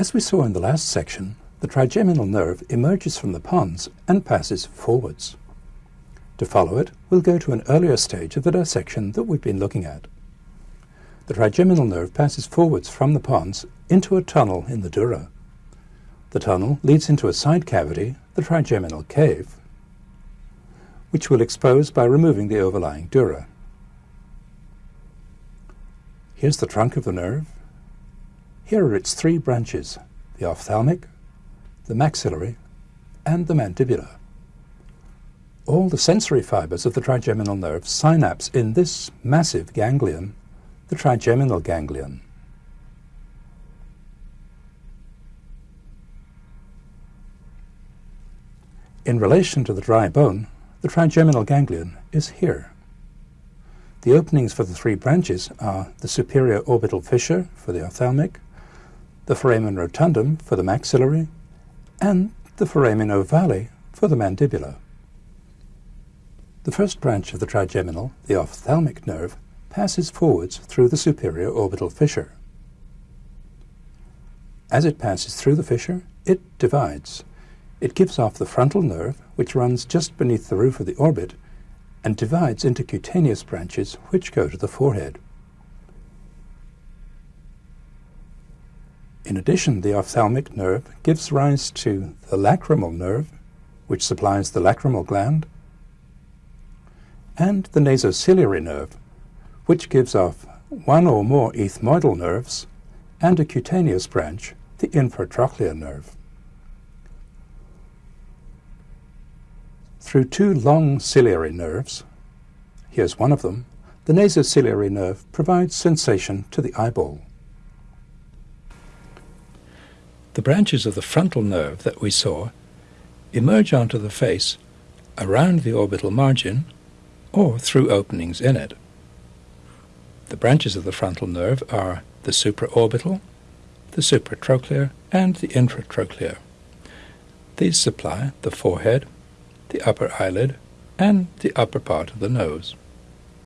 As we saw in the last section, the trigeminal nerve emerges from the pons and passes forwards. To follow it, we'll go to an earlier stage of the dissection that we've been looking at. The trigeminal nerve passes forwards from the pons into a tunnel in the dura. The tunnel leads into a side cavity, the trigeminal cave, which we'll expose by removing the overlying dura. Here's the trunk of the nerve. Here are its three branches, the ophthalmic, the maxillary, and the mandibular. All the sensory fibers of the trigeminal nerve synapse in this massive ganglion, the trigeminal ganglion. In relation to the dry bone, the trigeminal ganglion is here. The openings for the three branches are the superior orbital fissure for the ophthalmic, the foramen rotundum for the maxillary, and the foramen ovale for the mandibular. The first branch of the trigeminal, the ophthalmic nerve, passes forwards through the superior orbital fissure. As it passes through the fissure, it divides. It gives off the frontal nerve, which runs just beneath the roof of the orbit, and divides into cutaneous branches which go to the forehead. In addition, the ophthalmic nerve gives rise to the lacrimal nerve, which supplies the lacrimal gland, and the nasociliary nerve, which gives off one or more ethmoidal nerves and a cutaneous branch, the infratrochlear nerve. Through two long ciliary nerves, here's one of them, the nasociliary nerve provides sensation to the eyeball. The branches of the frontal nerve that we saw emerge onto the face around the orbital margin or through openings in it. The branches of the frontal nerve are the supraorbital, the supratrochlear, and the infratrochlear. These supply the forehead, the upper eyelid, and the upper part of the nose.